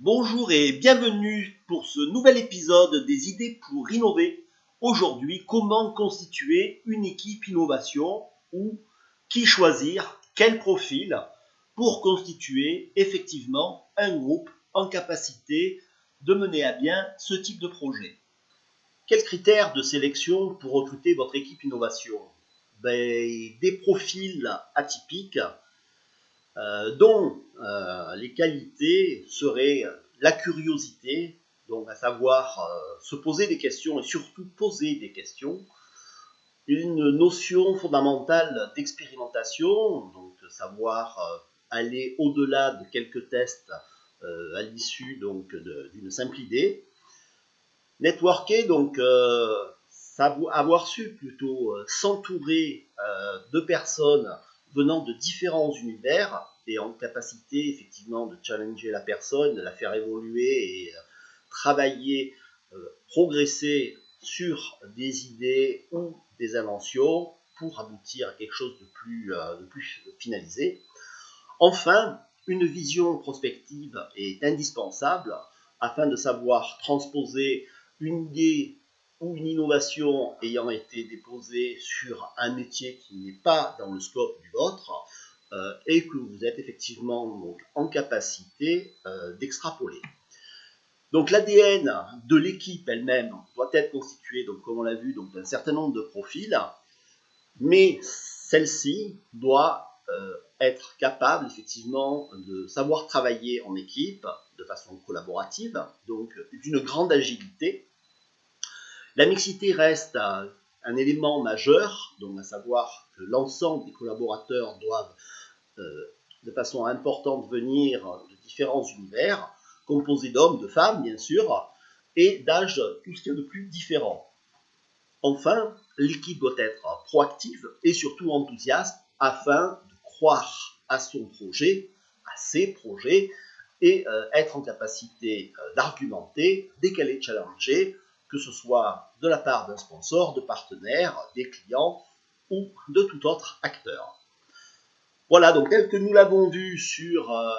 Bonjour et bienvenue pour ce nouvel épisode des idées pour innover. Aujourd'hui, comment constituer une équipe innovation ou qui choisir, quel profil pour constituer effectivement un groupe en capacité de mener à bien ce type de projet? Quels critères de sélection pour recruter votre équipe innovation? Ben, Des profils atypiques euh, dont euh, les qualités seraient la curiosité, donc à savoir euh, se poser des questions et surtout poser des questions, une notion fondamentale d'expérimentation, donc savoir aller au-delà de quelques tests à l'issue donc d'une simple idée. Networker, donc avoir su plutôt s'entourer de personnes venant de différents univers et en capacité effectivement de challenger la personne, de la faire évoluer et euh, travailler, euh, progresser sur des idées ou des inventions pour aboutir à quelque chose de plus, euh, de plus finalisé. Enfin, une vision prospective est indispensable afin de savoir transposer une idée ou une innovation ayant été déposée sur un métier qui n'est pas dans le scope du vôtre et que vous êtes effectivement en capacité euh, d'extrapoler. Donc l'ADN de l'équipe elle-même doit être constitué, donc comme on l'a vu, d'un certain nombre de profils, mais celle-ci doit euh, être capable effectivement de savoir travailler en équipe de façon collaborative, donc d'une grande agilité, la mixité reste un, élément majeur, donc à savoir que l'ensemble des collaborateurs doivent euh, de façon importante venir de différents univers, composés d'hommes, de femmes bien sûr, et d'âges tout ce qu'il y de plus différent. Enfin, l'équipe doit être proactive et surtout enthousiaste afin de croire à son projet, à ses projets, et euh, être en capacité euh, d'argumenter dès qu'elle est challengée que ce soit de la part d'un sponsor, de partenaires, des clients ou de tout autre acteur. Voilà, donc tel que nous l'avons vu sur euh,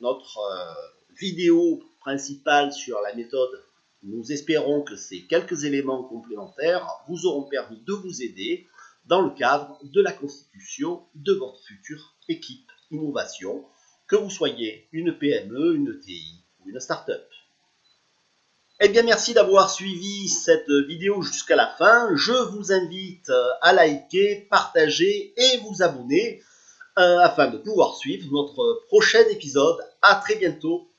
notre euh, vidéo principale sur la méthode, nous espérons que ces quelques éléments complémentaires vous auront permis de vous aider dans le cadre de la constitution de votre future équipe innovation, que vous soyez une PME, une TI ou une start-up. Eh bien, merci d'avoir suivi cette vidéo jusqu'à la fin. Je vous invite euh, à liker, partager et vous abonner euh, afin de pouvoir suivre notre prochain épisode. À très bientôt